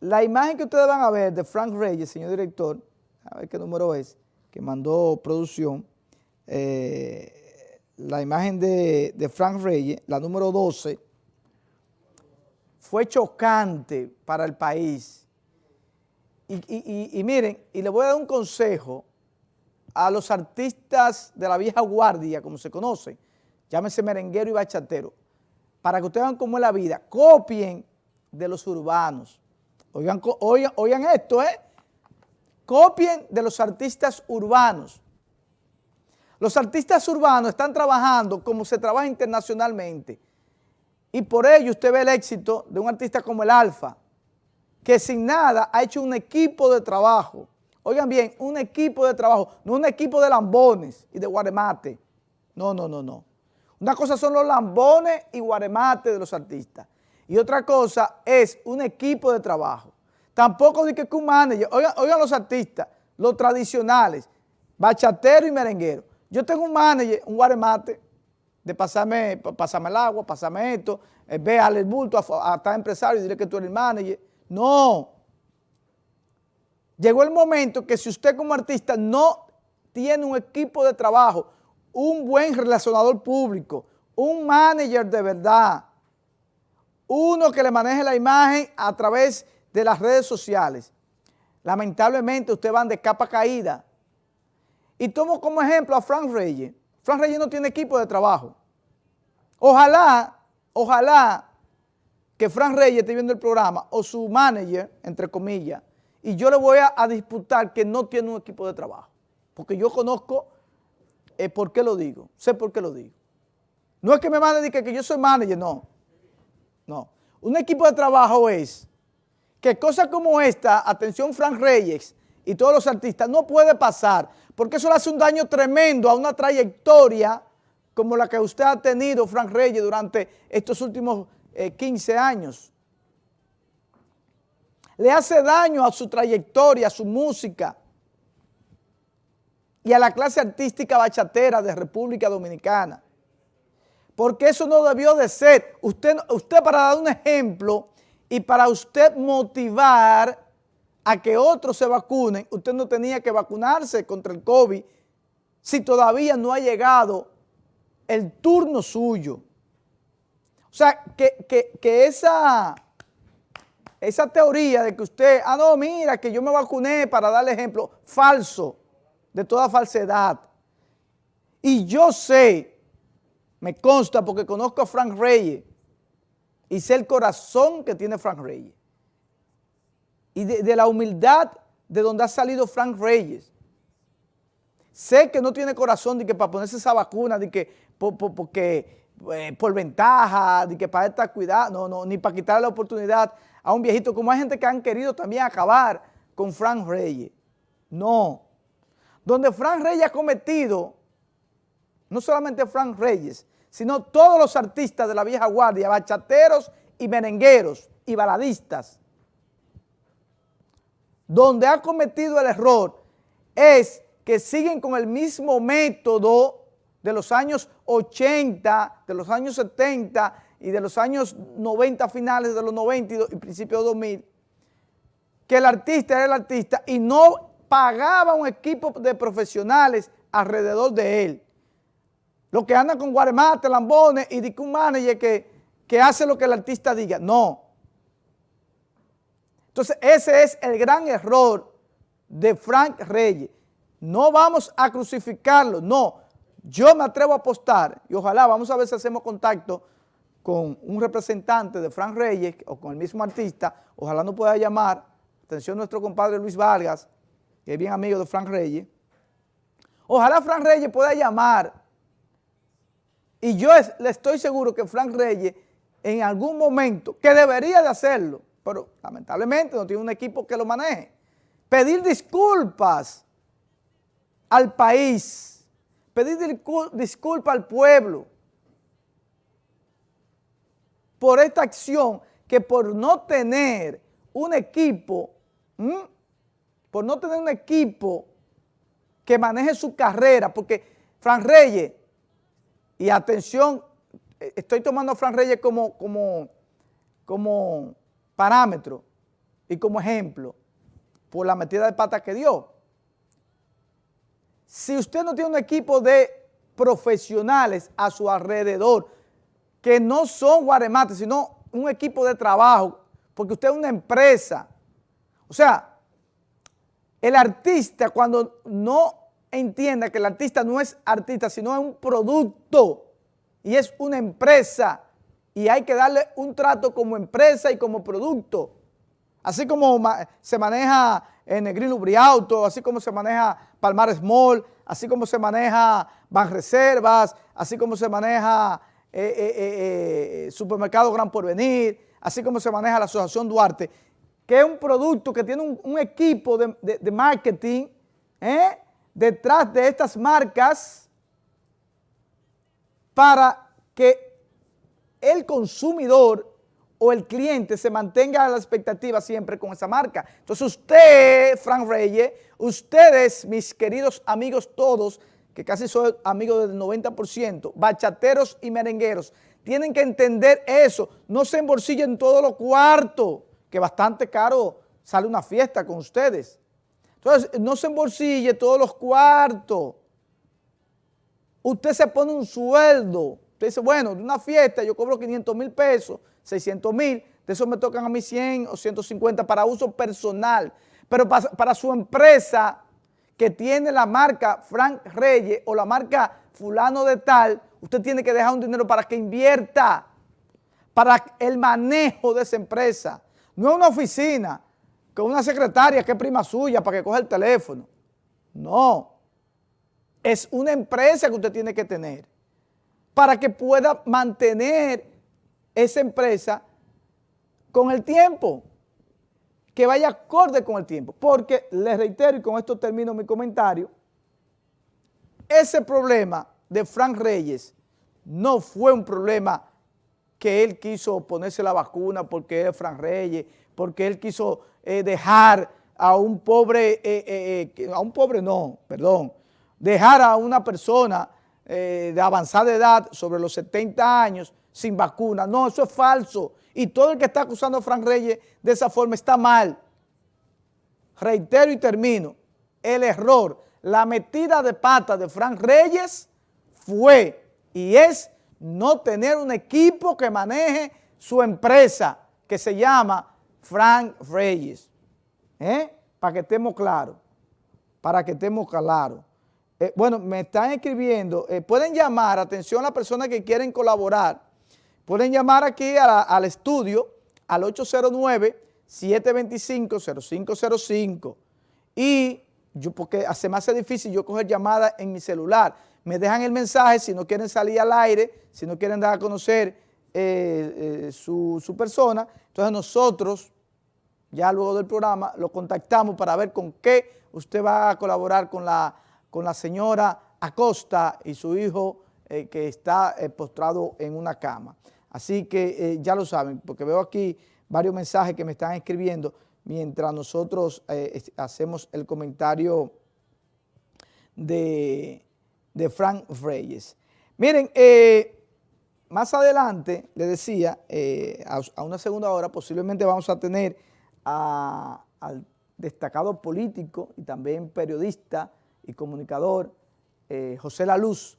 La imagen que ustedes van a ver de Frank Reyes, señor director, a ver qué número es, que mandó producción, eh, la imagen de, Frank Reyes, la número 12, fue chocante para el país. Y, miren, y le voy a dar un consejo a los artistas de la vieja guardia, como se conoce, llámese merenguero y bachatero, para que ustedes vean cómo es la vida, copien de los urbanos. Oigan, oigan, esto, ¿eh? Copien de los artistas urbanos. Los artistas urbanos están trabajando como se trabaja internacionalmente. Y por ello usted ve el éxito de un artista como el Alfa, que sin nada ha hecho un equipo de trabajo. Oigan bien, un equipo de trabajo, no un equipo de lambones y de guaremate. No, no, no, no. Una cosa son los lambones y guaremate de los artistas. Y otra cosa es un equipo de trabajo. Tampoco de que un manager, oigan, los artistas, los tradicionales, bachatero y merenguero. Yo tengo un manager, un guaremate, de pasarme, pasarme el agua, pasarme esto, eh, ve al bulto a, a, empresario y dile que tú eres el manager. No. Llegó el momento que si usted como artista no tiene un equipo de trabajo, un buen relacionador público, un manager de verdad, uno que le maneje la imagen a través de las redes sociales, lamentablemente ustedes van de capa caída. Y tomo como ejemplo a Frank Reyes. Frank Reyes no tiene equipo de trabajo. Ojalá, ojalá que Frank Reyes esté viendo el programa o su manager, entre comillas, y yo le voy a, disputar que no tiene un equipo de trabajo. Porque yo conozco eh, por qué lo digo, sé por qué lo digo. No es que me mande que, que yo soy manager, no. No. Un equipo de trabajo es que cosas como esta, atención Frank Reyes y todos los artistas, no puede pasar, porque eso le hace un daño tremendo a una trayectoria como la que usted ha tenido, Frank Reyes, durante estos últimos 15 eh, años. Le hace daño a su trayectoria, a su música y a la clase artística bachatera de República Dominicana. Porque eso no debió de ser. Usted, usted para dar un ejemplo, y para usted motivar a que otros se vacunen, usted no tenía que vacunarse contra el COVID si todavía no ha llegado el turno suyo. O sea, que, esa, esa teoría de que usted, ah, no, mira, que yo me vacuné para darle ejemplo, falso, de toda falsedad. Y yo sé, me consta porque conozco a Frank Reyes, y sé el corazón que tiene Frank Reyes. Y de, la humildad de donde ha salido Frank Reyes. Sé que no tiene corazón de que para ponerse esa vacuna, de que por, porque, eh, por ventaja, de que para estar cuidado, no, no, ni para quitarle la oportunidad a un viejito, como hay gente que han querido también acabar con Frank Reyes. No. Donde Frank Reyes ha cometido, no solamente Frank Reyes, sino todos los artistas de la vieja guardia, bachateros y merengueros y baladistas, donde ha cometido el error es que siguen con el mismo método de los años 80, de los años 70 y de los años 90, finales de los 90 y principios de 2000, que el artista era el artista y no pagaba un equipo de profesionales alrededor de él. Los que andan con guaremate, lambones y de un manager que, que hace lo que el artista diga. No. Entonces ese es el gran error de Frank Reyes. No vamos a crucificarlo, no. Yo me atrevo a apostar y ojalá, vamos a ver si hacemos contacto con un representante de Frank Reyes o con el mismo artista, ojalá no pueda llamar, atención nuestro compadre Luis Vargas, que es bien amigo de Frank Reyes, ojalá Frank Reyes pueda llamar y yo le estoy seguro que Frank Reyes en algún momento, que debería de hacerlo, pero lamentablemente no tiene un equipo que lo maneje, pedir disculpas al país, pedir disculpas al pueblo por esta acción que por no tener un equipo, por no tener un equipo que maneje su carrera, porque Frank Reyes y atención, estoy tomando a Fran Reyes como, como, como parámetro. y como ejemplo por la metida de pata que dio. Si usted no tiene un equipo de profesionales a su alrededor, que no son guaremates, sino un equipo de trabajo, porque usted es una empresa. O sea, el artista cuando no entienda que el artista no es artista, sino es un producto y es una empresa y hay que darle un trato como empresa y como producto. Así como se maneja en Negril Auto, así como se maneja Palmar Small, así como se maneja Banreservas, así como se maneja eh, eh, eh, Supermercado Gran Porvenir, así como se maneja la Asociación Duarte, que es un producto que tiene un, equipo de, de marketing detrás de estas marcas para que el consumidor o el cliente se mantenga a la expectativa siempre con esa marca. Entonces usted, Frank Reyes, ustedes, mis queridos amigos todos, que casi soy amigo del 90%, bachateros y merengueros, tienen que entender eso. No se embolsillen todos los cuartos, que bastante caro sale una fiesta con ustedes. Entonces, no se embolsille todos los cuartos. Usted se pone un sueldo. Usted dice, bueno, de una fiesta yo cobro 500 mil pesos 600 mil, de eso me tocan a mí 100 o 150 para uso personal, pero para, su empresa que tiene la marca Frank Reyes o la marca fulano de tal, usted tiene que dejar un dinero para que invierta, para el manejo de esa empresa. No es una oficina con una secretaria que es prima suya para que coja el teléfono. No, es una empresa que usted tiene que tener para que pueda mantener esa empresa con el tiempo, que vaya acorde con el tiempo. Porque, les reitero, y con esto termino mi comentario, ese problema de Frank Reyes no fue un problema que él quiso ponerse la vacuna porque es Frank Reyes, porque él quiso eh, dejar a un pobre, eh, eh, a un pobre no, perdón, dejar a una persona de avanzada edad sobre los 70 años sin vacuna. No, eso es falso. Y todo el que está acusando a Frank Reyes de esa forma está mal. Reitero y termino. El error, la metida de pata de Frank Reyes fue y es no tener un equipo que maneje su empresa, que se llama Frank Reyes. ¿Eh? Para que estemos claros. Para que estemos claros. Eh, bueno, me están escribiendo. Eh, pueden llamar, atención a las personas que quieren colaborar Pueden llamar aquí al estudio al 809-725-0505 y yo, porque hace más difícil yo coger llamadas en mi celular. Me dejan el mensaje si no quieren salir al aire, si no quieren dar a conocer eh, eh, su, su persona. Entonces nosotros, ya luego del programa, lo contactamos para ver con qué usted va a colaborar con la, con la señora Acosta y su hijo eh, que está postrado en una cama. Así que ya lo saben, porque veo aquí varios mensajes que me están escribiendo mientras nosotros hacemos el comentario de, Frank Reyes. Miren, eh, más adelante, le decía, a, una segunda hora posiblemente vamos a tener al destacado político y también periodista y comunicador José La Luz,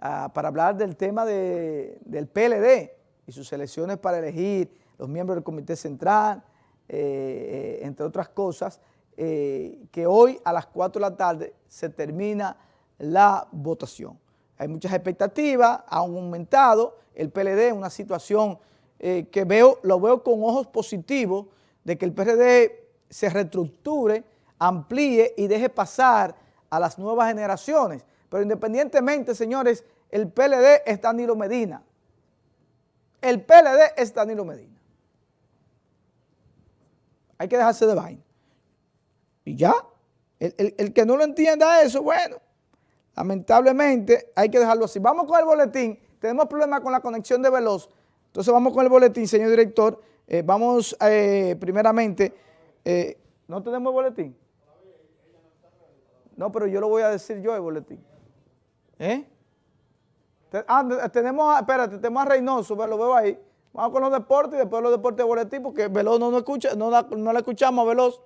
ah, para hablar del tema del PLD, y sus elecciones para elegir los miembros del Comité Central, eh, eh, entre otras cosas, eh, que hoy a las 4 de la tarde se termina la votación. Hay muchas expectativas, ha aumentado el PLD una situación que veo, lo veo con ojos positivos de que el PLD se reestructure, amplíe y deje pasar a las nuevas generaciones. Pero independientemente, señores, el PLD es Danilo Medina. El PLD es Danilo Medina. Hay que dejarse de vaina. Y ya, el, que no lo entienda eso, bueno, lamentablemente hay que dejarlo así. Vamos con el boletín. Tenemos problemas con la conexión de Veloz. Entonces vamos con el boletín, señor director. Eh, vamos eh, primeramente, eh, ¿no tenemos el boletín? No, pero yo lo voy a decir yo el boletín. ¿Eh? Ah, tenemos, espérate, tenemos a Reynoso, lo veo ahí. Vamos con los deportes y después los deportes de boletín, porque Veloz no, no escucha, no, no le escuchamos Veloz.